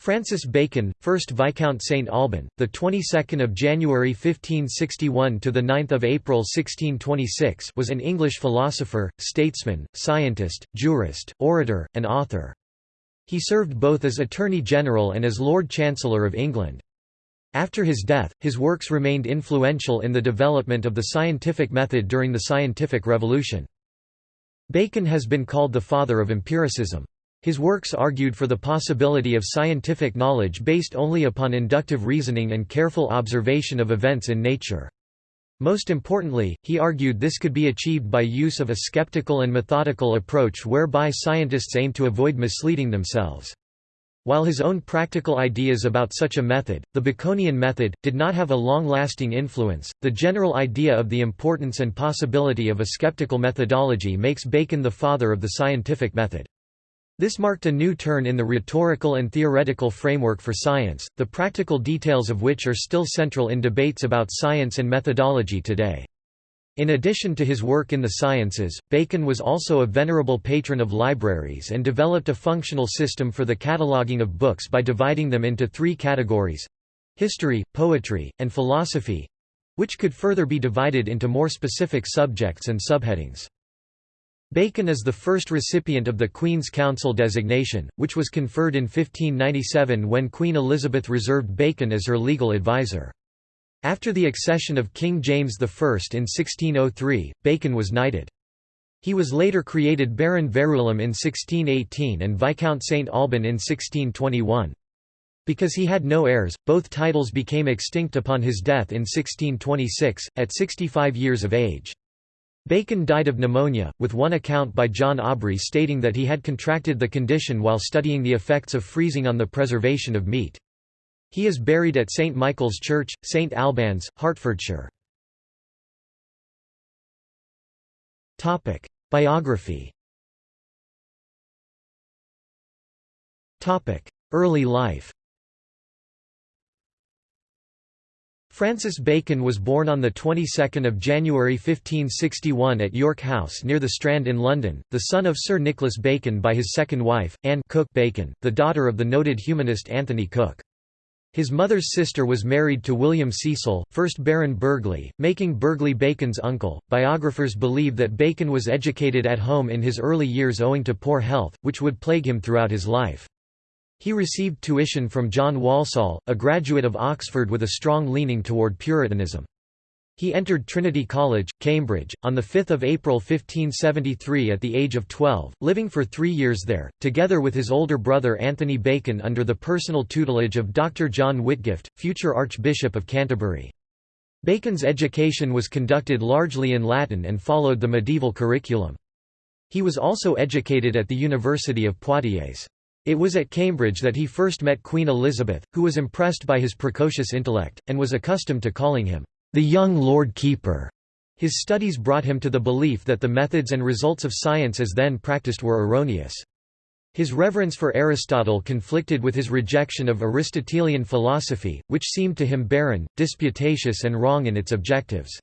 Francis Bacon, 1st Viscount St Alban, the 22nd of January 1561 to the 9th of April 1626, was an English philosopher, statesman, scientist, jurist, orator, and author. He served both as Attorney General and as Lord Chancellor of England. After his death, his works remained influential in the development of the scientific method during the scientific revolution. Bacon has been called the father of empiricism. His works argued for the possibility of scientific knowledge based only upon inductive reasoning and careful observation of events in nature. Most importantly, he argued this could be achieved by use of a skeptical and methodical approach whereby scientists aim to avoid misleading themselves. While his own practical ideas about such a method, the Baconian method, did not have a long-lasting influence, the general idea of the importance and possibility of a skeptical methodology makes Bacon the father of the scientific method. This marked a new turn in the rhetorical and theoretical framework for science, the practical details of which are still central in debates about science and methodology today. In addition to his work in the sciences, Bacon was also a venerable patron of libraries and developed a functional system for the cataloguing of books by dividing them into three categories—history, poetry, and philosophy—which could further be divided into more specific subjects and subheadings. Bacon is the first recipient of the Queen's Counsel designation, which was conferred in 1597 when Queen Elizabeth reserved Bacon as her legal advisor. After the accession of King James I in 1603, Bacon was knighted. He was later created Baron Verulam in 1618 and Viscount St Alban in 1621. Because he had no heirs, both titles became extinct upon his death in 1626, at 65 years of age. Bacon died of pneumonia, with one account by John Aubrey stating that he had contracted the condition while studying the effects of freezing on the preservation of meat. He is buried at St Michael's Church, St Albans, Hertfordshire. Biography Early life Francis Bacon was born on the 22nd of January 1561 at York House near the Strand in London, the son of Sir Nicholas Bacon by his second wife, Anne Cook Bacon, the daughter of the noted humanist Anthony Cook. His mother's sister was married to William Cecil, 1st Baron Burghley, making Burghley Bacon's uncle. Biographers believe that Bacon was educated at home in his early years owing to poor health, which would plague him throughout his life. He received tuition from John Walsall, a graduate of Oxford with a strong leaning toward Puritanism. He entered Trinity College, Cambridge, on 5 April 1573 at the age of 12, living for three years there, together with his older brother Anthony Bacon under the personal tutelage of Dr. John Whitgift, future Archbishop of Canterbury. Bacon's education was conducted largely in Latin and followed the medieval curriculum. He was also educated at the University of Poitiers. It was at Cambridge that he first met Queen Elizabeth, who was impressed by his precocious intellect, and was accustomed to calling him, "...the young Lord Keeper." His studies brought him to the belief that the methods and results of science as then practiced were erroneous. His reverence for Aristotle conflicted with his rejection of Aristotelian philosophy, which seemed to him barren, disputatious and wrong in its objectives.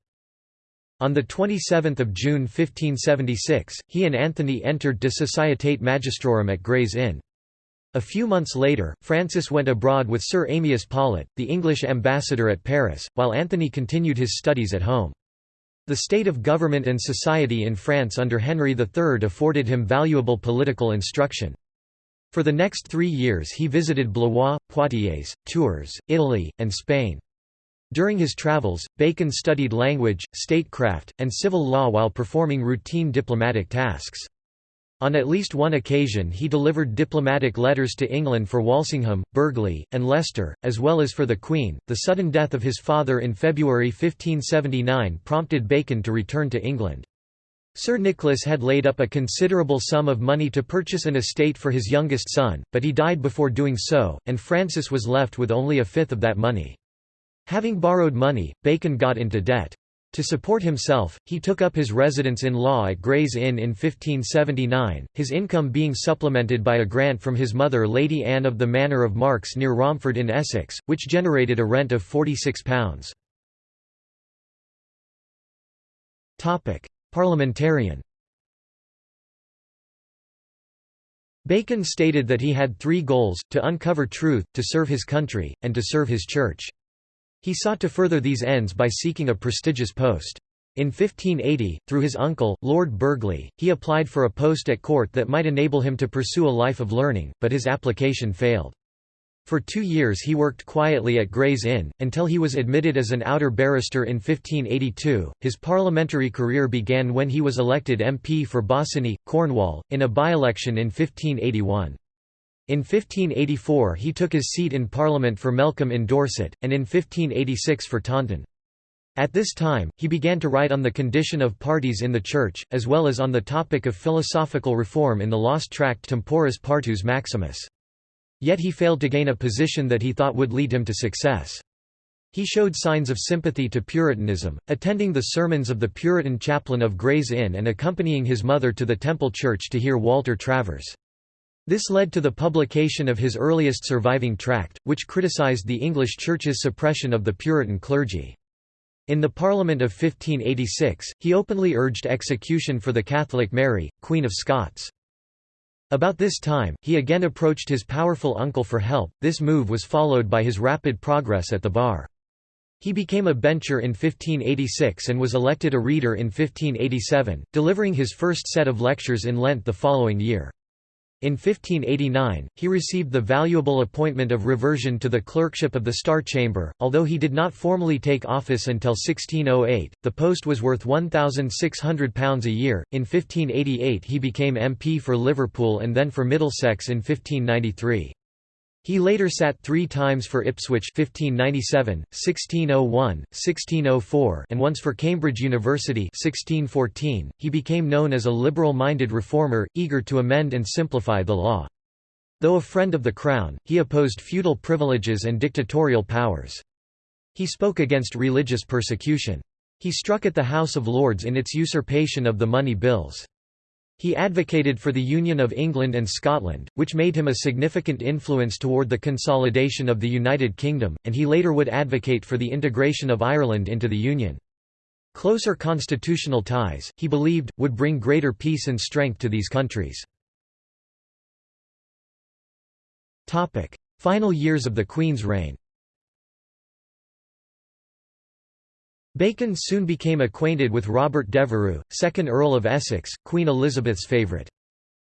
On 27 June 1576, he and Anthony entered De Societate Magistrorum at Gray's Inn. A few months later, Francis went abroad with Sir Amyas Paulet, the English ambassador at Paris, while Anthony continued his studies at home. The state of government and society in France under Henry III afforded him valuable political instruction. For the next three years he visited Blois, Poitiers, Tours, Italy, and Spain. During his travels, Bacon studied language, statecraft, and civil law while performing routine diplomatic tasks. On at least one occasion he delivered diplomatic letters to England for Walsingham, Burghley, and Leicester, as well as for the Queen. The sudden death of his father in February 1579 prompted Bacon to return to England. Sir Nicholas had laid up a considerable sum of money to purchase an estate for his youngest son, but he died before doing so, and Francis was left with only a fifth of that money. Having borrowed money, Bacon got into debt. To support himself, he took up his residence in law at Gray's Inn in 1579, his income being supplemented by a grant from his mother Lady Anne of the Manor of Marks near Romford in Essex, which generated a rent of £46. Parliamentarian Bacon stated that he had three goals, to uncover truth, to serve his country, and to serve his church. He sought to further these ends by seeking a prestigious post. In 1580, through his uncle, Lord Burghley, he applied for a post at court that might enable him to pursue a life of learning, but his application failed. For two years he worked quietly at Gray's Inn, until he was admitted as an outer barrister in 1582. His parliamentary career began when he was elected MP for Bossiny, Cornwall, in a by-election in 1581. In 1584 he took his seat in Parliament for Melcombe in Dorset, and in 1586 for Taunton. At this time, he began to write on the condition of parties in the Church, as well as on the topic of philosophical reform in the lost tract Temporis Partus Maximus. Yet he failed to gain a position that he thought would lead him to success. He showed signs of sympathy to Puritanism, attending the sermons of the Puritan chaplain of Gray's Inn and accompanying his mother to the Temple Church to hear Walter Travers. This led to the publication of his earliest surviving tract, which criticized the English Church's suppression of the Puritan clergy. In the Parliament of 1586, he openly urged execution for the Catholic Mary, Queen of Scots. About this time, he again approached his powerful uncle for help, this move was followed by his rapid progress at the bar. He became a bencher in 1586 and was elected a reader in 1587, delivering his first set of lectures in Lent the following year. In 1589, he received the valuable appointment of reversion to the clerkship of the Star Chamber, although he did not formally take office until 1608. The post was worth £1,600 a year. In 1588, he became MP for Liverpool and then for Middlesex in 1593. He later sat three times for Ipswich 1597, 1601, 1604 and once for Cambridge University 1614. .He became known as a liberal-minded reformer, eager to amend and simplify the law. Though a friend of the Crown, he opposed feudal privileges and dictatorial powers. He spoke against religious persecution. He struck at the House of Lords in its usurpation of the money bills. He advocated for the Union of England and Scotland, which made him a significant influence toward the consolidation of the United Kingdom, and he later would advocate for the integration of Ireland into the Union. Closer constitutional ties, he believed, would bring greater peace and strength to these countries. Final years of the Queen's reign Bacon soon became acquainted with Robert Devereux, 2nd Earl of Essex, Queen Elizabeth's favourite.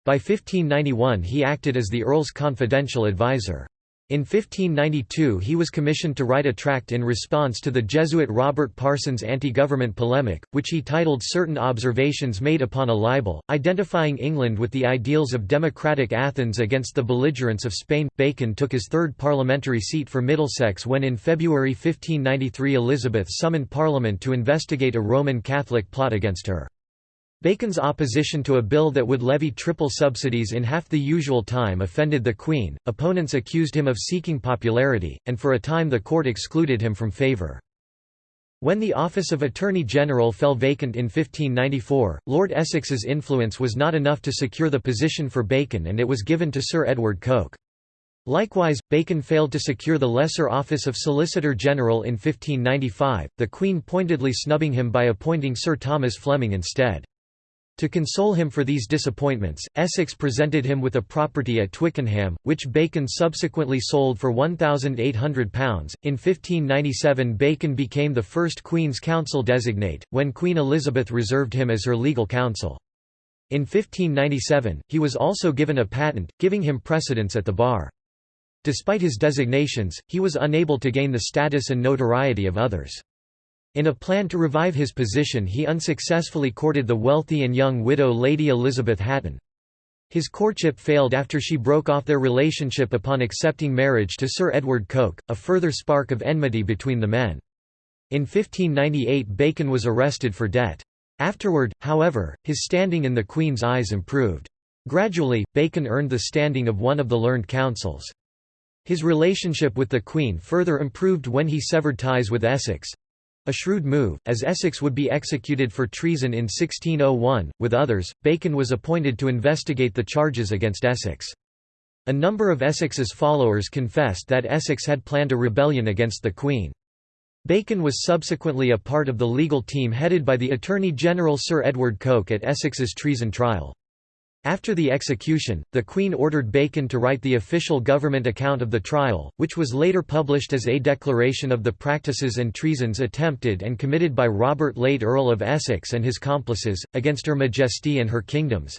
By 1591 he acted as the Earl's confidential adviser. In 1592 he was commissioned to write a tract in response to the Jesuit Robert Parsons' anti-government polemic, which he titled Certain Observations Made Upon a Libel, identifying England with the ideals of democratic Athens against the belligerents of Spain. Bacon took his third parliamentary seat for Middlesex when in February 1593 Elizabeth summoned Parliament to investigate a Roman Catholic plot against her. Bacon's opposition to a bill that would levy triple subsidies in half the usual time offended the Queen, opponents accused him of seeking popularity, and for a time the court excluded him from favour. When the office of Attorney General fell vacant in 1594, Lord Essex's influence was not enough to secure the position for Bacon and it was given to Sir Edward Coke. Likewise, Bacon failed to secure the lesser office of Solicitor General in 1595, the Queen pointedly snubbing him by appointing Sir Thomas Fleming instead. To console him for these disappointments, Essex presented him with a property at Twickenham, which Bacon subsequently sold for £1,800. In 1597 Bacon became the first Queen's Counsel designate, when Queen Elizabeth reserved him as her legal counsel. In 1597, he was also given a patent, giving him precedence at the bar. Despite his designations, he was unable to gain the status and notoriety of others. In a plan to revive his position he unsuccessfully courted the wealthy and young widow Lady Elizabeth Hatton. His courtship failed after she broke off their relationship upon accepting marriage to Sir Edward Coke, a further spark of enmity between the men. In 1598 Bacon was arrested for debt. Afterward, however, his standing in the Queen's eyes improved. Gradually, Bacon earned the standing of one of the learned counsels. His relationship with the Queen further improved when he severed ties with Essex, a shrewd move, as Essex would be executed for treason in 1601. With others, Bacon was appointed to investigate the charges against Essex. A number of Essex's followers confessed that Essex had planned a rebellion against the Queen. Bacon was subsequently a part of the legal team headed by the Attorney General Sir Edward Coke at Essex's treason trial. After the execution, the Queen ordered Bacon to write the official government account of the trial, which was later published as a declaration of the practices and treasons attempted and committed by Robert late Earl of Essex and his complices, against Her Majesty and her kingdoms.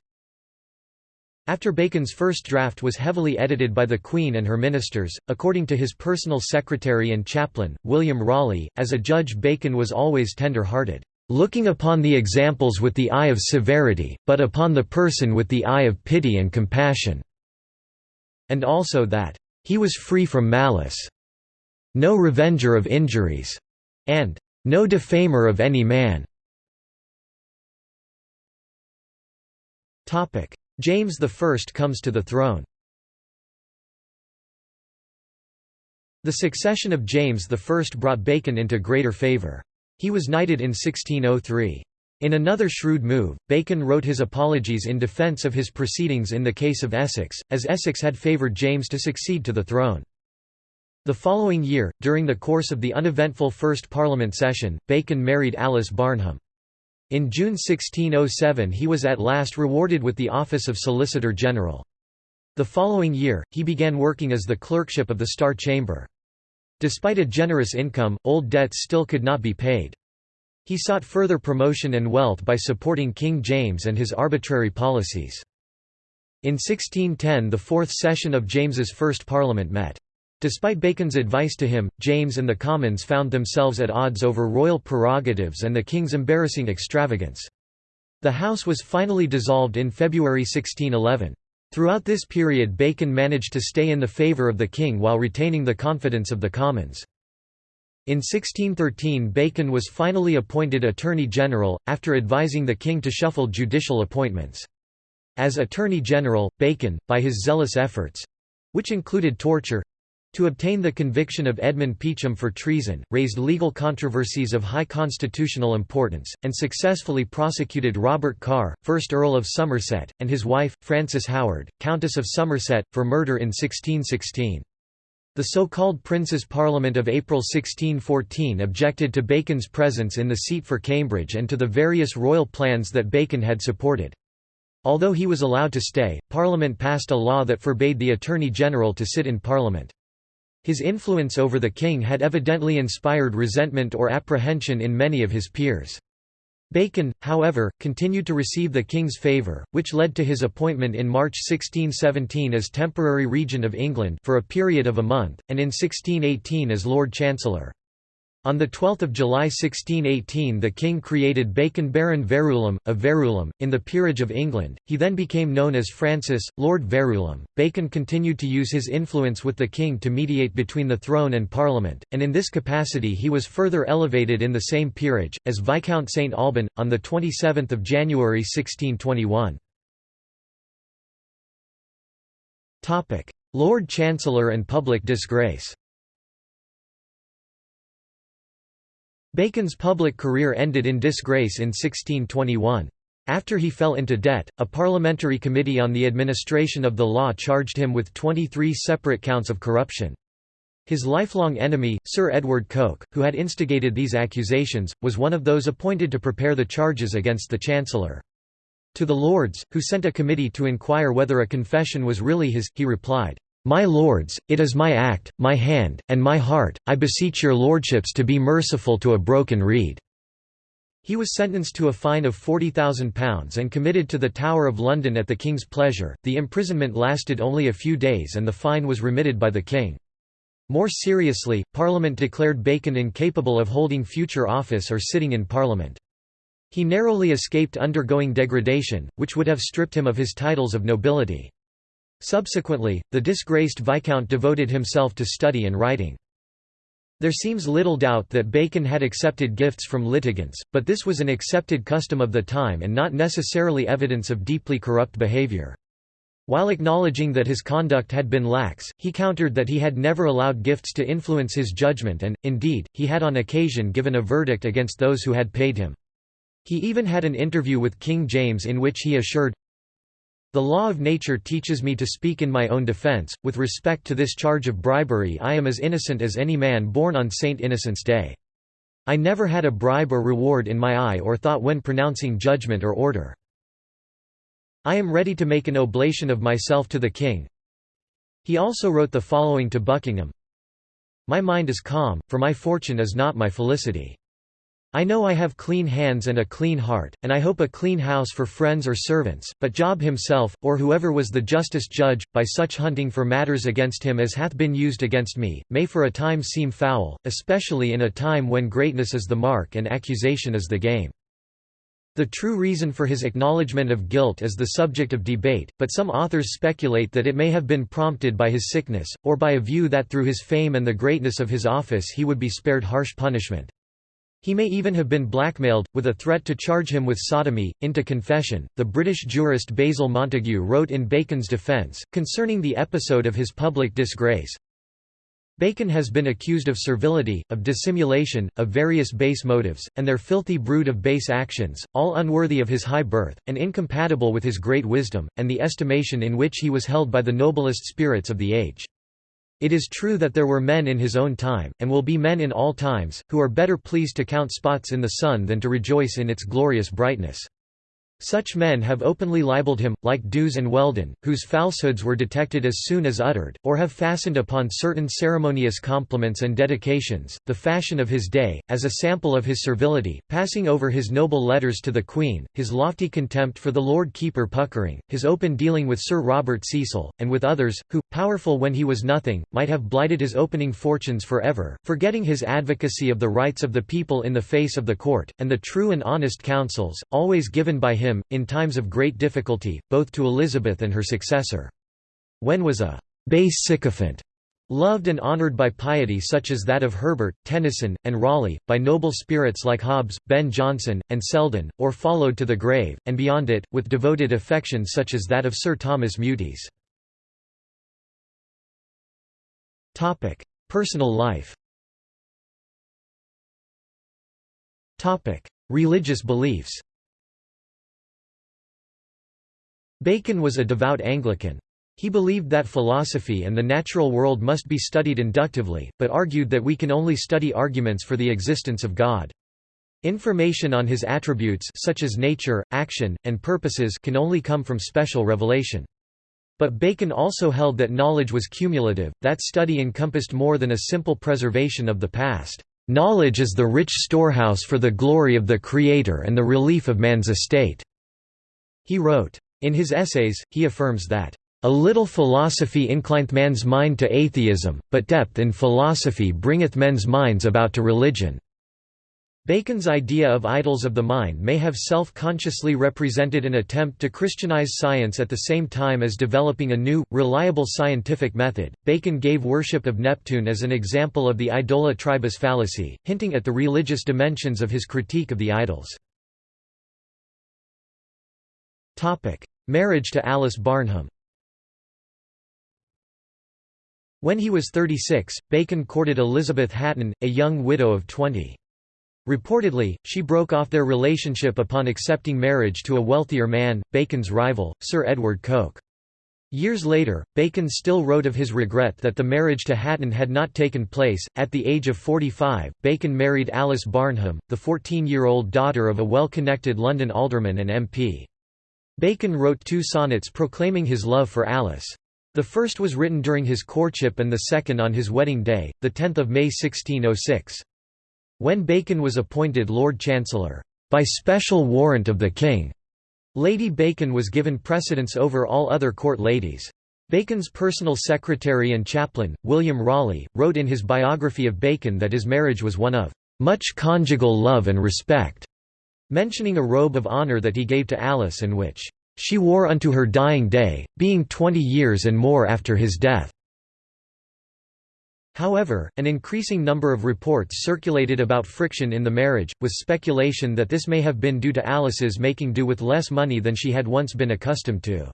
After Bacon's first draft was heavily edited by the Queen and her ministers, according to his personal secretary and chaplain, William Rawley, as a judge Bacon was always tender-hearted looking upon the examples with the eye of severity, but upon the person with the eye of pity and compassion." And also that, "...he was free from malice. No revenger of injuries." and "...no defamer of any man." James I comes to the throne The succession of James I brought Bacon into greater favour. He was knighted in 1603. In another shrewd move, Bacon wrote his apologies in defence of his proceedings in the case of Essex, as Essex had favoured James to succeed to the throne. The following year, during the course of the uneventful First Parliament session, Bacon married Alice Barnham. In June 1607 he was at last rewarded with the office of Solicitor General. The following year, he began working as the clerkship of the Star Chamber. Despite a generous income, old debts still could not be paid. He sought further promotion and wealth by supporting King James and his arbitrary policies. In 1610 the fourth session of James's first parliament met. Despite Bacon's advice to him, James and the Commons found themselves at odds over royal prerogatives and the king's embarrassing extravagance. The House was finally dissolved in February 1611. Throughout this period Bacon managed to stay in the favour of the king while retaining the confidence of the Commons. In 1613 Bacon was finally appointed Attorney General, after advising the king to shuffle judicial appointments. As Attorney General, Bacon, by his zealous efforts—which included torture, to obtain the conviction of Edmund Peacham for treason, raised legal controversies of high constitutional importance, and successfully prosecuted Robert Carr, 1st Earl of Somerset, and his wife, Frances Howard, Countess of Somerset, for murder in 1616. The so-called Prince's Parliament of April 1614 objected to Bacon's presence in the seat for Cambridge and to the various royal plans that Bacon had supported. Although he was allowed to stay, Parliament passed a law that forbade the Attorney General to sit in Parliament. His influence over the king had evidently inspired resentment or apprehension in many of his peers. Bacon, however, continued to receive the king's favour, which led to his appointment in March 1617 as temporary regent of England for a period of a month, and in 1618 as Lord Chancellor. On 12 July 1618 the king created Bacon Baron Verulam, of Verulam, in the Peerage of England, he then became known as Francis, Lord Verulam. Bacon continued to use his influence with the king to mediate between the throne and parliament, and in this capacity he was further elevated in the same peerage, as Viscount St Alban, on 27 January 1621. Lord Chancellor and public disgrace Bacon's public career ended in disgrace in 1621. After he fell into debt, a parliamentary committee on the administration of the law charged him with 23 separate counts of corruption. His lifelong enemy, Sir Edward Coke, who had instigated these accusations, was one of those appointed to prepare the charges against the Chancellor. To the Lords, who sent a committee to inquire whether a confession was really his, he replied, my lords, it is my act, my hand, and my heart, I beseech your lordships to be merciful to a broken reed." He was sentenced to a fine of £40,000 and committed to the Tower of London at the King's pleasure. The imprisonment lasted only a few days and the fine was remitted by the King. More seriously, Parliament declared Bacon incapable of holding future office or sitting in Parliament. He narrowly escaped undergoing degradation, which would have stripped him of his titles of nobility. Subsequently, the disgraced Viscount devoted himself to study and writing. There seems little doubt that Bacon had accepted gifts from litigants, but this was an accepted custom of the time and not necessarily evidence of deeply corrupt behavior. While acknowledging that his conduct had been lax, he countered that he had never allowed gifts to influence his judgment and, indeed, he had on occasion given a verdict against those who had paid him. He even had an interview with King James in which he assured, the law of nature teaches me to speak in my own defense. With respect to this charge of bribery, I am as innocent as any man born on Saint Innocent's Day. I never had a bribe or reward in my eye or thought when pronouncing judgment or order. I am ready to make an oblation of myself to the king. He also wrote the following to Buckingham My mind is calm, for my fortune is not my felicity. I know I have clean hands and a clean heart, and I hope a clean house for friends or servants, but Job himself, or whoever was the justest judge, by such hunting for matters against him as hath been used against me, may for a time seem foul, especially in a time when greatness is the mark and accusation is the game. The true reason for his acknowledgement of guilt is the subject of debate, but some authors speculate that it may have been prompted by his sickness, or by a view that through his fame and the greatness of his office he would be spared harsh punishment. He may even have been blackmailed, with a threat to charge him with sodomy, into confession. The British jurist Basil Montagu wrote in Bacon's defence, concerning the episode of his public disgrace Bacon has been accused of servility, of dissimulation, of various base motives, and their filthy brood of base actions, all unworthy of his high birth, and incompatible with his great wisdom, and the estimation in which he was held by the noblest spirits of the age. It is true that there were men in his own time, and will be men in all times, who are better pleased to count spots in the sun than to rejoice in its glorious brightness. Such men have openly libelled him, like D'Ewes and Weldon, whose falsehoods were detected as soon as uttered, or have fastened upon certain ceremonious compliments and dedications, the fashion of his day, as a sample of his servility, passing over his noble letters to the Queen, his lofty contempt for the Lord Keeper Puckering, his open dealing with Sir Robert Cecil, and with others, who, powerful when he was nothing, might have blighted his opening fortunes for ever, forgetting his advocacy of the rights of the people in the face of the court, and the true and honest counsels, always given by him him, in times of great difficulty, both to Elizabeth and her successor. When was a base sycophant loved and honoured by piety such as that of Herbert, Tenison, and Rawley, by noble spirits like Hobbes, Ben Jonson, and Selden, or followed to the grave, and beyond it, with devoted affection such as that of Sir Thomas Meautys. Personal life Religious beliefs Bacon was a devout Anglican. He believed that philosophy and the natural world must be studied inductively, but argued that we can only study arguments for the existence of God. Information on his attributes such as nature, action, and purposes can only come from special revelation. But Bacon also held that knowledge was cumulative, that study encompassed more than a simple preservation of the past. Knowledge is the rich storehouse for the glory of the Creator and the relief of man's estate." He wrote, in his essays, he affirms that, "...a little philosophy inclineth man's mind to atheism, but depth in philosophy bringeth men's minds about to religion." Bacon's idea of idols of the mind may have self-consciously represented an attempt to Christianize science at the same time as developing a new, reliable scientific method. Bacon gave worship of Neptune as an example of the idola tribus fallacy, hinting at the religious dimensions of his critique of the idols. Marriage to Alice Barnham When he was 36, Bacon courted Elizabeth Hatton, a young widow of 20. Reportedly, she broke off their relationship upon accepting marriage to a wealthier man, Bacon's rival, Sir Edward Coke. Years later, Bacon still wrote of his regret that the marriage to Hatton had not taken place. At the age of 45, Bacon married Alice Barnham, the 14 year old daughter of a well connected London alderman and MP. Bacon wrote two sonnets proclaiming his love for Alice. The first was written during his courtship and the second on his wedding day, 10 May 1606. When Bacon was appointed Lord Chancellor, "...by special warrant of the King," Lady Bacon was given precedence over all other court ladies. Bacon's personal secretary and chaplain, William Rawley, wrote in his biography of Bacon that his marriage was one of "...much conjugal love and respect." Mentioning a robe of honour that he gave to Alice and which she wore unto her dying day, being twenty years and more after his death. However, an increasing number of reports circulated about friction in the marriage, with speculation that this may have been due to Alice's making do with less money than she had once been accustomed to.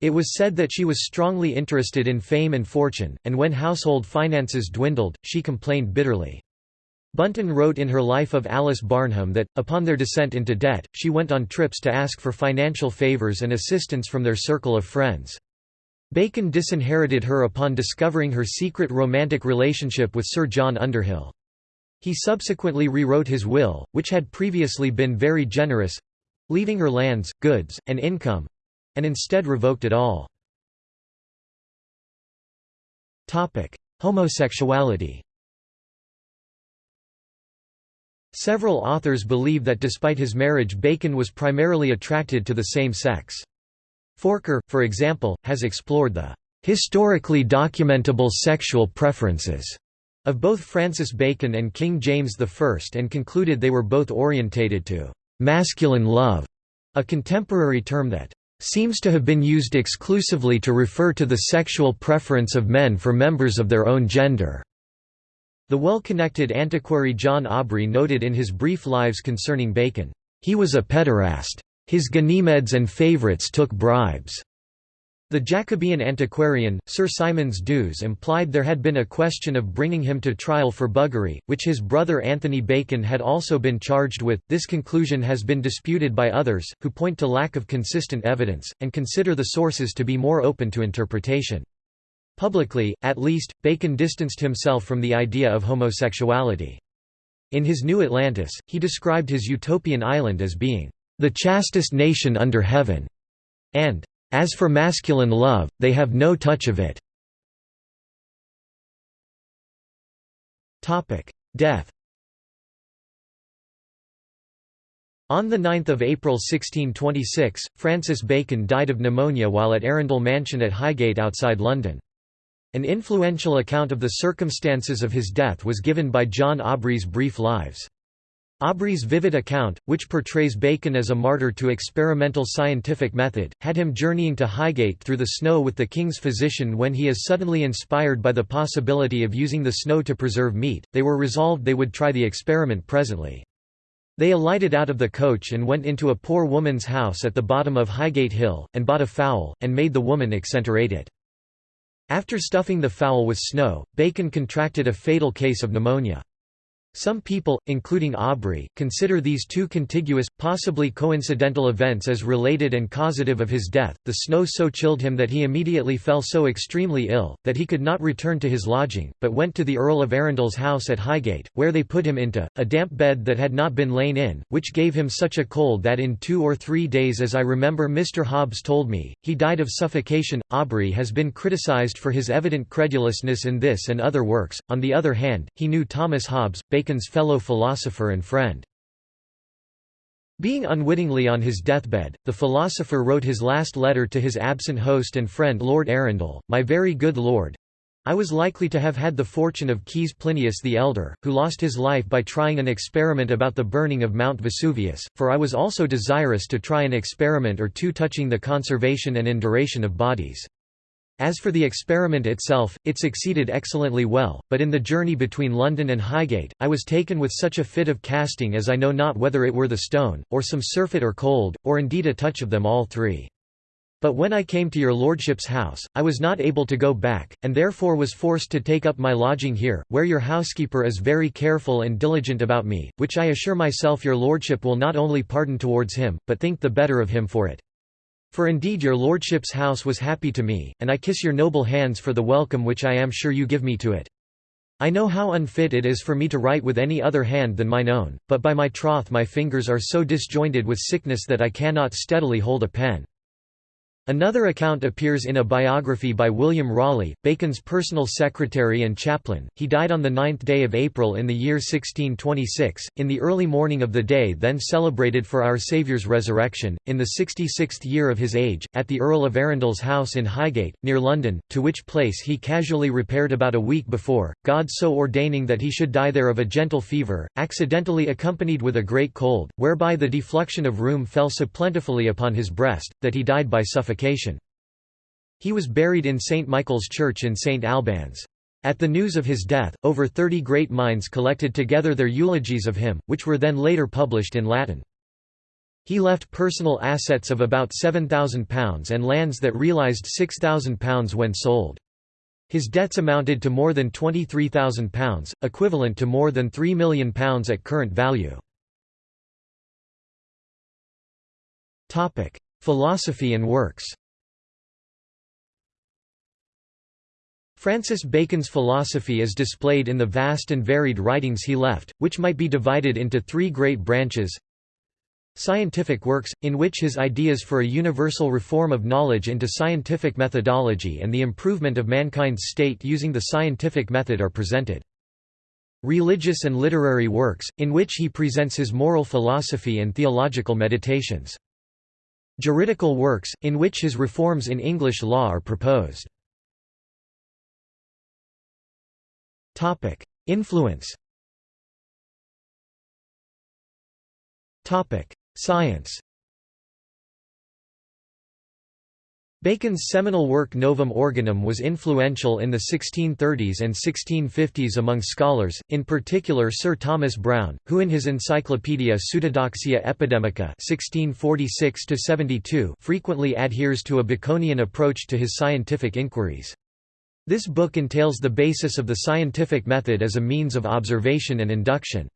It was said that she was strongly interested in fame and fortune, and when household finances dwindled, she complained bitterly. Bunten wrote in her Life of Alice Barnham that, upon their descent into debt, she went on trips to ask for financial favours and assistance from their circle of friends. Bacon disinherited her upon discovering her secret romantic relationship with Sir John Underhill. He subsequently rewrote his will, which had previously been very generous—leaving her lands, goods, and income, and instead revoked it all. Homosexuality Several authors believe that despite his marriage Bacon was primarily attracted to the same sex. Forker, for example, has explored the historically documentable sexual preferences of both Francis Bacon and King James I and concluded they were both orientated to masculine love, a contemporary term that seems to have been used exclusively to refer to the sexual preference of men for members of their own gender. The well-connected antiquary John Aubrey noted in his brief lives concerning Bacon, "...he was a pederast. His Ganymedes and favourites took bribes." The Jacobean antiquarian, Sir Symonds D'Ewes implied there had been a question of bringing him to trial for buggery, which his brother Anthony Bacon had also been charged with. This conclusion has been disputed by others, who point to lack of consistent evidence, and consider the sources to be more open to interpretation. Publicly, at least, Bacon distanced himself from the idea of homosexuality. In his New Atlantis, he described his utopian island as being, "...the chastest nation under heaven", and as for masculine love, they have no touch of it. Death On 9 April 1626, Francis Bacon died of pneumonia while at Arundel Mansion at Highgate outside London. An influential account of the circumstances of his death was given by John Aubrey's Brief Lives. Aubrey's vivid account, which portrays Bacon as a martyr to experimental scientific method, had him journeying to Highgate through the snow with the king's physician when he is suddenly inspired by the possibility of using the snow to preserve meat. They were resolved they would try the experiment presently. They alighted out of the coach and went into a poor woman's house at the bottom of Highgate Hill, and bought a fowl, and made the woman exenterate it. After stuffing the fowl with snow, Bacon contracted a fatal case of pneumonia. Some people, including Aubrey, consider these two contiguous, possibly coincidental events as related and causative of his death. The snow so chilled him that he immediately fell so extremely ill, that he could not return to his lodging, but went to the Earl of Arundel's house at Highgate, where they put him into, a damp bed that had not been lain in, which gave him such a cold that in two or three days as I remember Mr. Hobbes told me, he died of suffocation. Aubrey has been criticised for his evident credulousness in this and other works, on the other hand, he knew Thomas Hobbes, Bacon's fellow philosopher and friend. Being unwittingly on his deathbed, the philosopher wrote his last letter to his absent host and friend Lord Arundel, My very good lord, I was likely to have had the fortune of Caius Plinius the Elder, who lost his life by trying an experiment about the burning of Mount Vesuvius, for I was also desirous to try an experiment or two touching the conservation and induration of bodies. As for the experiment itself, it succeeded excellently well, but in the journey between London and Highgate, I was taken with such a fit of casting as I know not whether it were the stone, or some surfeit or cold, or indeed a touch of them all three. But when I came to your lordship's house, I was not able to go back, and therefore was forced to take up my lodging here, where your housekeeper is very careful and diligent about me, which I assure myself your lordship will not only pardon towards him, but think the better of him for it. For indeed your lordship's house was happy to me, and I kiss your noble hands for the welcome which I am sure you give me to it. I know how unfit it is for me to write with any other hand than mine own, but by my troth my fingers are so disjointed with sickness that I cannot steadily hold a pen. Another account appears in a biography by William Rawley, Bacon's personal secretary and chaplain. He died on the ninth day of April in the year 1626, in the early morning of the day then celebrated for our Saviour's resurrection, in the sixty-sixth year of his age, at the Earl of Arundel's house in Highgate, near London, to which place he casually repaired about a week before, God so ordaining that he should die there of a gentle fever, accidentally accompanied with a great cold, whereby the defluxion of rheum fell so plentifully upon his breast, that he died by suffocation. He was buried in St. Michael's Church in St. Albans. At the news of his death, over thirty great minds collected together their eulogies of him, which were then later published in Latin. He left personal assets of about £7,000 and lands that realised £6,000 when sold. His debts amounted to more than £23,000, equivalent to more than £3 million at current value. Philosophy and works Francis Bacon's philosophy is displayed in the vast and varied writings he left, which might be divided into three great branches Scientific works, in which his ideas for a universal reform of knowledge into scientific methodology and the improvement of mankind's state using the scientific method are presented. Religious and literary works, in which he presents his moral philosophy and theological meditations. Juridical works, in which his reforms in English law are proposed. Influence Science Bacon's seminal work Novum Organum was influential in the 1630s and 1650s among scholars, in particular Sir Thomas Browne, who in his Encyclopaedia Pseudodoxia Epidemica 1646 frequently adheres to a Baconian approach to his scientific inquiries. This book entails the basis of the scientific method as a means of observation and induction.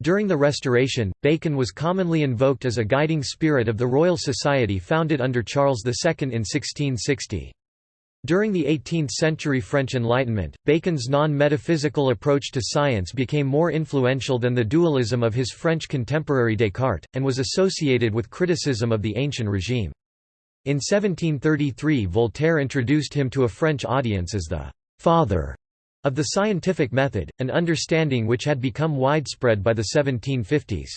During the Restoration, Bacon was commonly invoked as a guiding spirit of the Royal Society founded under Charles II in 1660. During the 18th-century French Enlightenment, Bacon's non-metaphysical approach to science became more influential than the dualism of his French contemporary Descartes, and was associated with criticism of the ancient regime. In 1733 Voltaire introduced him to a French audience as the «father» of the scientific method, an understanding which had become widespread by the 1750s.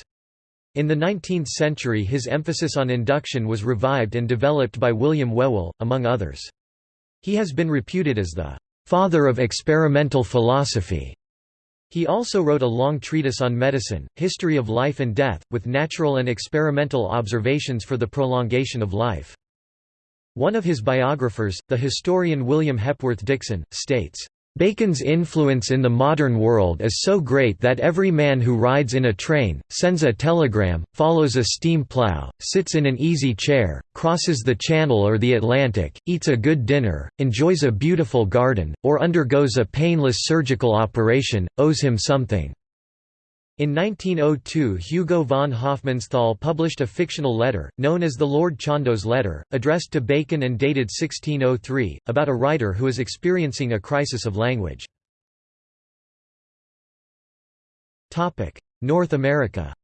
In the 19th century his emphasis on induction was revived and developed by William Whewell, among others. He has been reputed as the «father of experimental philosophy». He also wrote a long treatise on medicine, History of Life and Death, with natural and experimental observations for the prolongation of life. One of his biographers, the historian William Hepworth Dixon, states, Bacon's influence in the modern world is so great that every man who rides in a train, sends a telegram, follows a steam plow, sits in an easy chair, crosses the Channel or the Atlantic, eats a good dinner, enjoys a beautiful garden, or undergoes a painless surgical operation, owes him something. In 1902 Hugo von Hofmannsthal published a fictional letter, known as the Lord Chandos letter, addressed to Bacon and dated 1603, about a writer who is experiencing a crisis of language. North America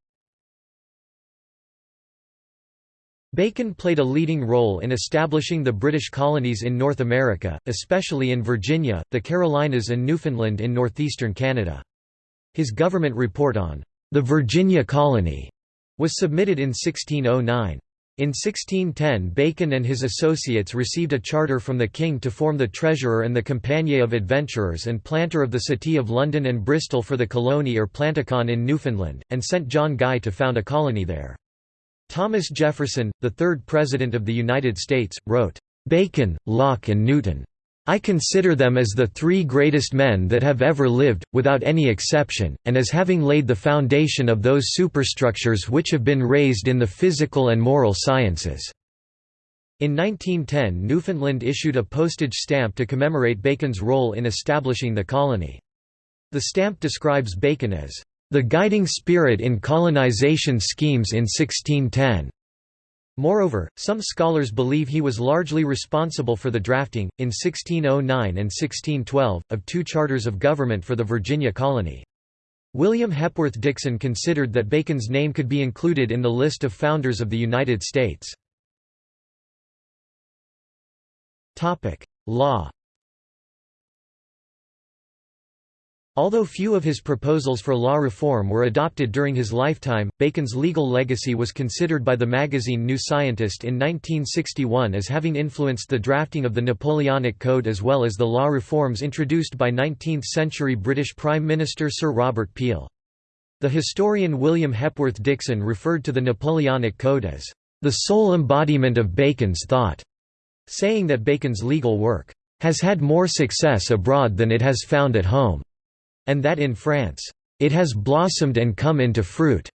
Bacon played a leading role in establishing the British colonies in North America, especially in Virginia, the Carolinas and Newfoundland in northeastern Canada. His government report on the Virginia colony was submitted in 1609. In 1610 Bacon and his associates received a charter from the king to form the treasurer and the compagnie of adventurers and planter of the city of London and Bristol for the colony or planticon in Newfoundland, and sent John Guy to found a colony there. Thomas Jefferson, the third President of the United States, wrote, "'Bacon, Locke and Newton I consider them as the three greatest men that have ever lived, without any exception, and as having laid the foundation of those superstructures which have been raised in the physical and moral sciences." In 1910 Newfoundland issued a postage stamp to commemorate Bacon's role in establishing the colony. The stamp describes Bacon as, "...the guiding spirit in colonization schemes in 1610." Moreover, some scholars believe he was largely responsible for the drafting, in 1609 and 1612, of two charters of government for the Virginia colony. William Hepworth Dixon considered that Bacon's name could be included in the list of founders of the United States. Law Although few of his proposals for law reform were adopted during his lifetime, Bacon's legal legacy was considered by the magazine New Scientist in 1961 as having influenced the drafting of the Napoleonic Code as well as the law reforms introduced by 19th-century British Prime Minister Sir Robert Peel. The historian William Hepworth Dixon referred to the Napoleonic Code as, "...the sole embodiment of Bacon's thought", saying that Bacon's legal work, "...has had more success abroad than it has found at home." And that in France, "...it has blossomed and come into fruit."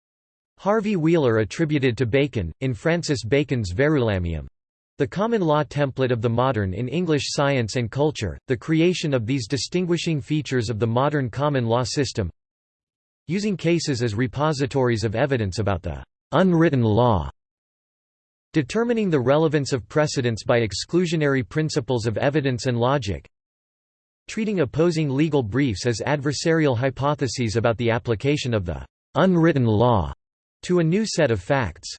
Harvey Wheeler attributed to Bacon, in Francis Bacon's Verulamium, the common law template of the modern in English science and culture, the creation of these distinguishing features of the modern common law system using cases as repositories of evidence about the unwritten law determining the relevance of precedents by exclusionary principles of evidence and logic treating opposing legal briefs as adversarial hypotheses about the application of the unwritten law, to a new set of facts.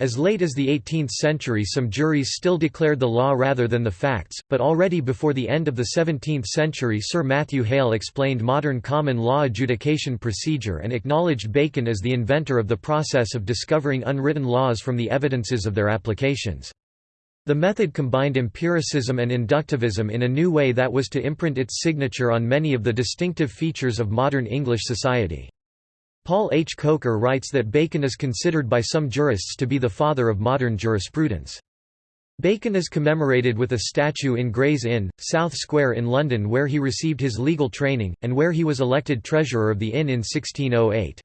As late as the 18th century some juries still declared the law rather than the facts, but already before the end of the 17th century Sir Matthew Hale explained modern common law adjudication procedure and acknowledged Bacon as the inventor of the process of discovering unwritten laws from the evidences of their applications. The method combined empiricism and inductivism in a new way that was to imprint its signature on many of the distinctive features of modern English society. Paul H. Kocher writes that Bacon is considered by some jurists to be the father of modern jurisprudence. Bacon is commemorated with a statue in Gray's Inn, South Square in London where he received his legal training, and where he was elected treasurer of the inn in 1608.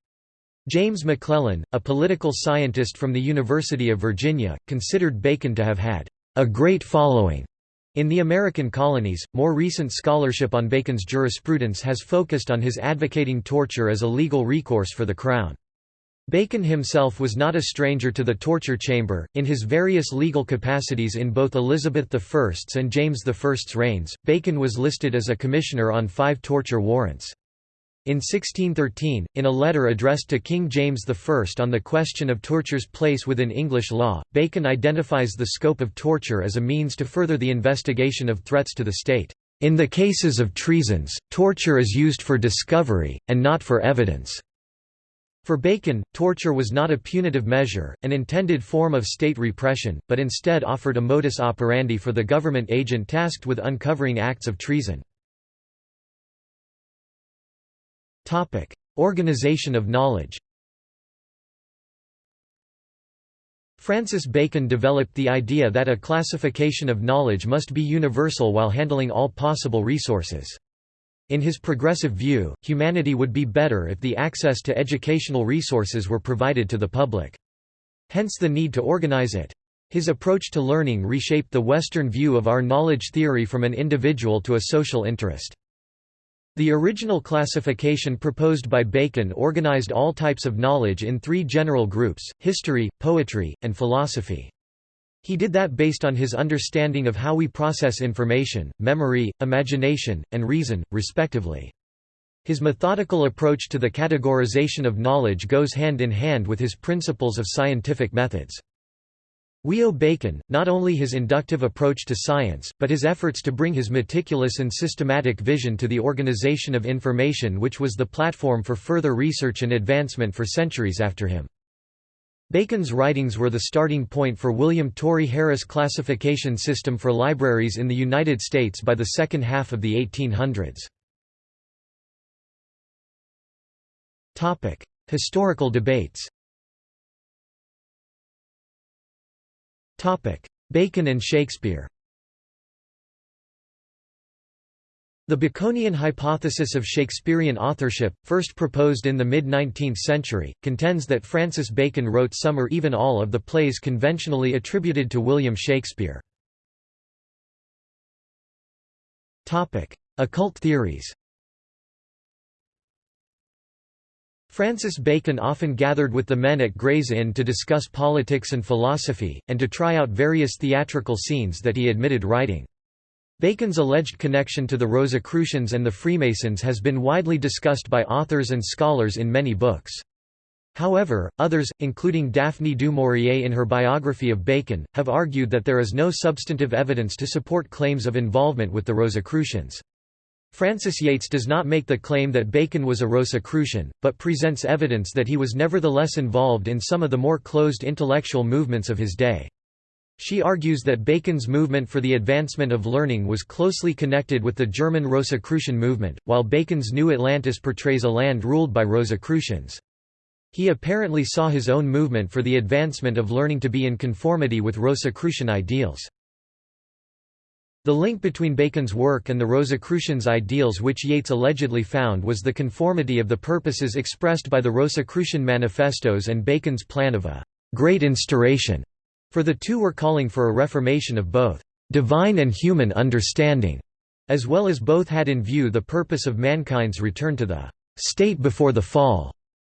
James McClellan, a political scientist from the University of Virginia, considered Bacon to have had a great following in the American colonies, more recent scholarship on Bacon's jurisprudence has focused on his advocating torture as a legal recourse for the Crown. Bacon himself was not a stranger to the torture chamber. In his various legal capacities in both Elizabeth I's and James I's reigns, Bacon was listed as a commissioner on five torture warrants. In 1613, in a letter addressed to King James I on the question of torture's place within English law, Bacon identifies the scope of torture as a means to further the investigation of threats to the state. In the cases of treasons, torture is used for discovery, and not for evidence. For Bacon, torture was not a punitive measure, an intended form of state repression, but instead offered a modus operandi for the government agent tasked with uncovering acts of treason. Topic: Organization of knowledge. Francis Bacon developed the idea that a classification of knowledge must be universal while handling all possible resources. In his progressive view, humanity would be better if the access to educational resources were provided to the public. Hence the need to organize it. His approach to learning reshaped the Western view of our knowledge theory from an individual to a social interest. The original classification proposed by Bacon organized all types of knowledge in three general groups, history, poetry, and philosophy. He did that based on his understanding of how we process information, memory, imagination, and reason, respectively. His methodical approach to the categorization of knowledge goes hand in hand with his principles of scientific methods. We owe Bacon, not only his inductive approach to science, but his efforts to bring his meticulous and systematic vision to the organization of information which was the platform for further research and advancement for centuries after him. Bacon's writings were the starting point for William Torrey Harris' classification system for libraries in the United States by the second half of the 1800s. Historical debates Bacon and Shakespeare The Baconian hypothesis of Shakespearean authorship, first proposed in the mid-19th century, contends that Francis Bacon wrote some or even all of the plays conventionally attributed to William Shakespeare. Occult theories Francis Bacon often gathered with the men at Gray's Inn to discuss politics and philosophy, and to try out various theatrical scenes that he admitted writing. Bacon's alleged connection to the Rosicrucians and the Freemasons has been widely discussed by authors and scholars in many books. However, others, including Daphne du Maurier in her biography of Bacon, have argued that there is no substantive evidence to support claims of involvement with the Rosicrucians. Frances Yates does not make the claim that Bacon was a Rosicrucian, but presents evidence that he was nevertheless involved in some of the more closed intellectual movements of his day. She argues that Bacon's movement for the advancement of learning was closely connected with the German Rosicrucian movement, while Bacon's New Atlantis portrays a land ruled by Rosicrucians. He apparently saw his own movement for the advancement of learning to be in conformity with Rosicrucian ideals. The link between Bacon's work and the Rosicrucians' ideals which Yates allegedly found was the conformity of the purposes expressed by the Rosicrucian manifestos and Bacon's plan of a «great instauration», for the two were calling for a reformation of both «divine and human understanding», as well as both had in view the purpose of mankind's return to the «state before the fall».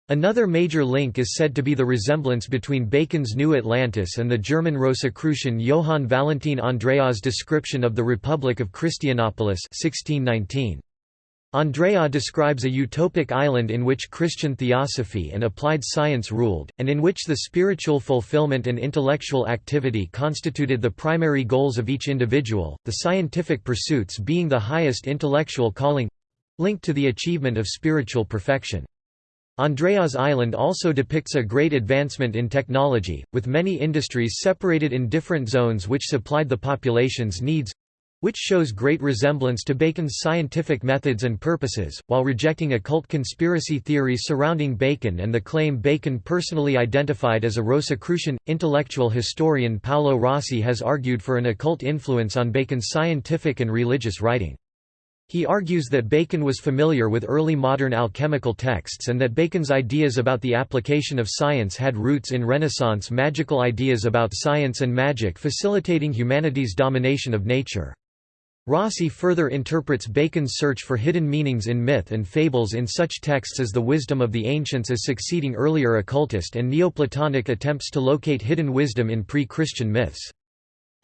Another major link is said to be the resemblance between Bacon's New Atlantis and the German Rosicrucian Johann Valentin Andreae's description of the Republic of Christianopolis 1619. Andreae describes a utopic island in which Christian theosophy and applied science ruled, and in which the spiritual fulfillment and intellectual activity constituted the primary goals of each individual, the scientific pursuits being the highest intellectual calling—linked to the achievement of spiritual perfection. Andreae's Island also depicts a great advancement in technology, with many industries separated in different zones which supplied the population's needs, which shows great resemblance to Bacon's scientific methods and purposes, while rejecting occult conspiracy theories surrounding Bacon and the claim Bacon personally identified as a Rosicrucian. Intellectual historian Paolo Rossi has argued for an occult influence on Bacon's scientific and religious writing. He argues that Bacon was familiar with early modern alchemical texts and that Bacon's ideas about the application of science had roots in Renaissance magical ideas about science and magic facilitating humanity's domination of nature. Rossi further interprets Bacon's search for hidden meanings in myth and fables in such texts as the wisdom of the ancients as succeeding earlier occultist and Neoplatonic attempts to locate hidden wisdom in pre-Christian myths.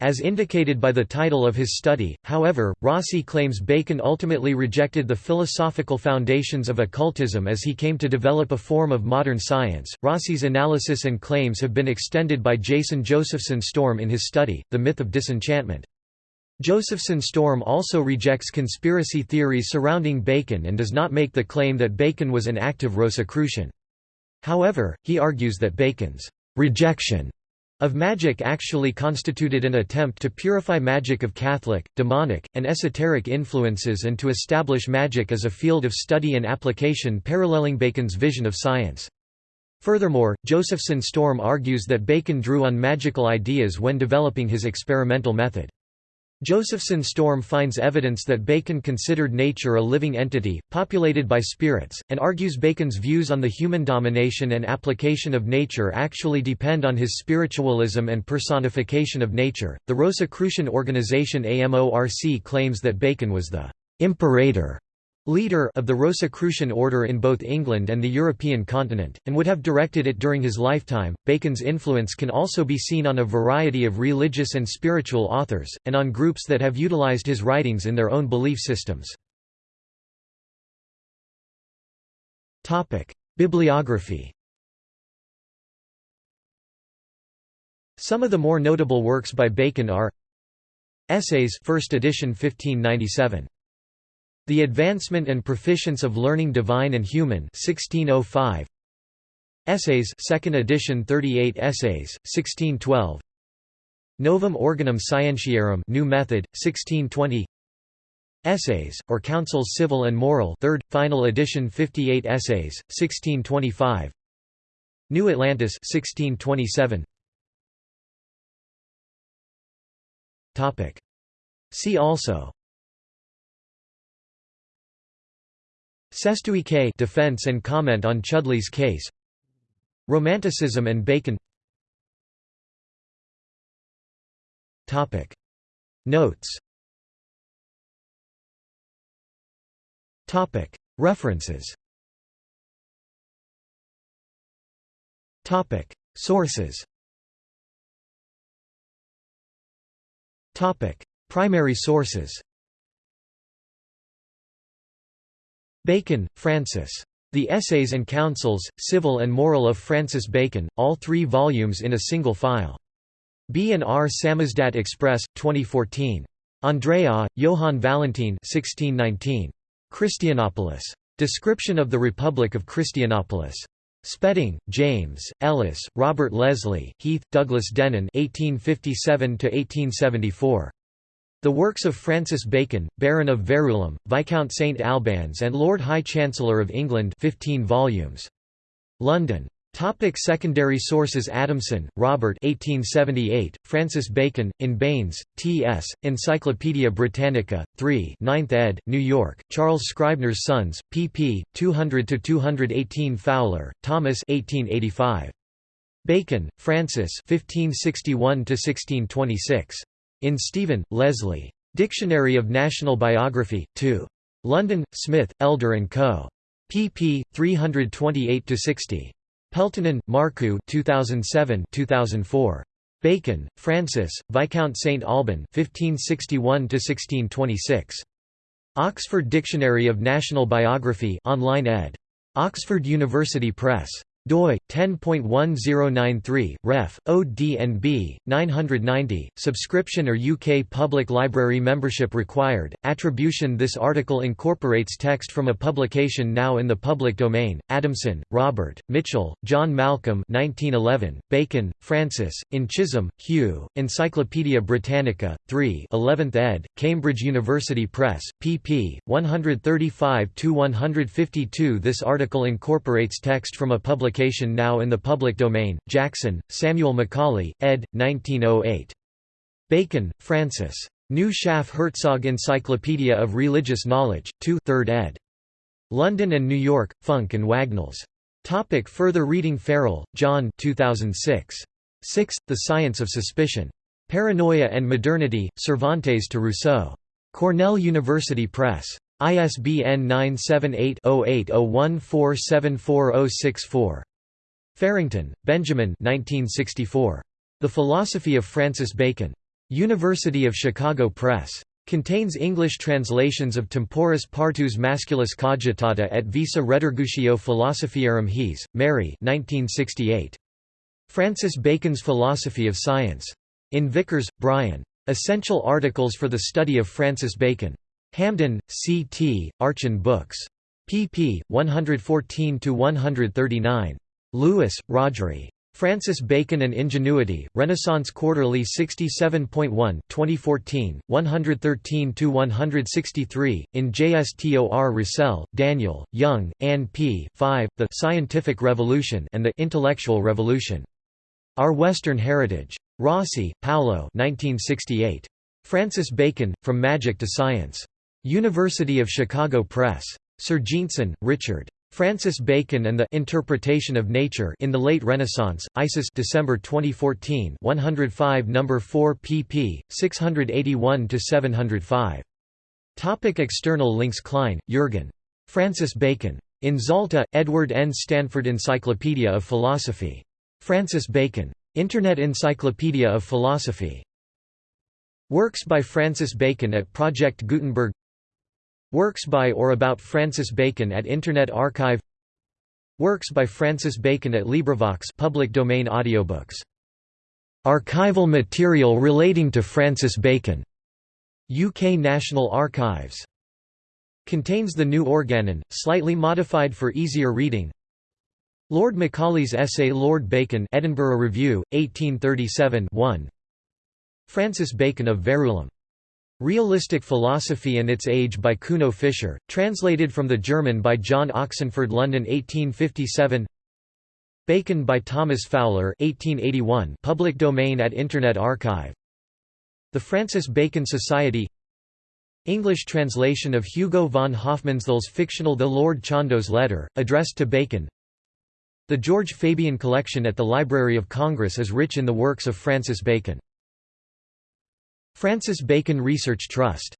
As indicated by the title of his study, however, Rossi claims Bacon ultimately rejected the philosophical foundations of occultism as he came to develop a form of modern science. Rossi's analysis and claims have been extended by Jason Josephson Storm in his study, The Myth of Disenchantment. Josephson Storm also rejects conspiracy theories surrounding Bacon and does not make the claim that Bacon was an active Rosicrucian. However, he argues that Bacon's rejection of magic actually constituted an attempt to purify magic of Catholic, demonic, and esoteric influences and to establish magic as a field of study and application paralleling Bacon's vision of science. Furthermore, Josephson Storm argues that Bacon drew on magical ideas when developing his experimental method. Josephson Storm finds evidence that Bacon considered nature a living entity, populated by spirits, and argues Bacon's views on the human domination and application of nature actually depend on his spiritualism and personification of nature. The Rosicrucian organization AMORC claims that Bacon was the imperator leader of the Rosicrucian order in both England and the European continent, and would have directed it during his lifetime. Bacon's influence can also be seen on a variety of religious and spiritual authors, and on groups that have utilized his writings in their own belief systems. Topic: Bibliography Some of the more notable works by Bacon are Essays, first edition 1597. The Advancement and Proficience of Learning Divine and Human 1605. Essays 2nd edition 38 Essays, 1612 Novum Organum Scientiarum New Method, 1620 Essays, or Counsels Civil and Moral 3rd, final edition 58 Essays, 1625 New Atlantis 1627 Topic. See also Sestuike defense and comment on Chudleigh's case. Romanticism and Bacon. Topic. Notes. Topic. References. Topic. Sources. Topic. Primary sources Bacon, Francis. The Essays and Counsels, Civil and Moral of Francis Bacon, all three volumes in a single file. B and R Samizdat Express, 2014. Andreae, Johann Valentin 1619. Christianopolis. Description of the Republic of Christianopolis. Spedding, James, Ellis, Robert Leslie, Heath, Douglas Denon 1857 1874. The works of Francis Bacon, Baron of Verulam, Viscount St Albans and Lord High Chancellor of England 15 volumes. London. Topic secondary sources Adamson, Robert 1878, Francis Bacon, in Baynes, T.S., Encyclopædia Britannica, 3 9th ed., New York, Charles Scribner's Sons, pp. 200–218 Fowler, Thomas 1885. Bacon, Francis 1561–1626. In Stephen, Leslie. Dictionary of National Biography, 2. London, Smith, Elder & Co. pp. 328–60. Peltonen, Markku 2007 2004. Bacon, Francis, Viscount St Alban 1561–1626. Oxford Dictionary of National Biography online ed. Oxford University Press doi 10.1093 ref ODNB 990 subscription or UK public library membership required. Attribution this article incorporates text from a publication now in the public domain. Adamson Robert Mitchell John Malcolm 1911 Bacon Francis in Chisholm Hugh Encyclopaedia Britannica 3 11th ed. Cambridge University Press pp 135 to 152 this article incorporates text from a public publication now in the public domain, Jackson, Samuel Macaulay, ed. 1908. Bacon, Francis. New Schaff Herzog Encyclopedia of Religious Knowledge, 2 3rd ed. London and New York, Funk and Wagnalls. Topic further reading Farrell, John 2006. 6. The Science of Suspicion. Paranoia and Modernity, Cervantes to Rousseau. Cornell University Press. ISBN 978 0801474064. Farrington, Benjamin 1964. The Philosophy of Francis Bacon. University of Chicago Press. Contains English translations of Temporis Partus Masculus Cogitata et Visa Redargutio Philosophiarum Hesse, Mary 1968. Francis Bacon's Philosophy of Science. In Vickers, Brian. Essential Articles for the Study of Francis Bacon. Hamden, C. T., Archon Books. pp. 114–139. Lewis, Rhodri. Francis Bacon and Ingenuity, Renaissance Quarterly 67.1 2014, 113–163, in JSTOR Russell, Daniel, Young, Ann P. 5, The Scientific Revolution and the Intellectual Revolution. Our Western Heritage. Rossi, Paolo 1968. Francis Bacon, From Magic to Science. University of Chicago Press. Serjeantson, Richard. Francis Bacon and the Interpretation of Nature in the Late Renaissance, Isis December 2014 105 No. 4 pp. 681–705. Topic external links Klein, Jürgen. Francis Bacon. In Zalta, Edward N. Stanford Encyclopedia of Philosophy. Francis Bacon. Internet Encyclopedia of Philosophy. Works by Francis Bacon at Project Gutenberg Works by or about Francis Bacon at Internet Archive Works by Francis Bacon at LibriVox public domain audiobooks. Archival material relating to Francis Bacon. UK National Archives. Contains the new organon, slightly modified for easier reading. Lord Macaulay's essay Lord Bacon Edinburgh Review, 1837 1. Francis Bacon of Verulam. Realistic Philosophy and Its Age by Kuno Fischer, translated from the German by John Oxenford London 1857 Bacon by Thomas Fowler 1881 public domain at Internet Archive. The Francis Bacon Society. English translation of Hugo von Hofmannsthal's fictional The Lord Chandos Letter, addressed to Bacon. The George Fabyan Collection at the Library of Congress is rich in the works of Francis Bacon Francis Bacon Research Trust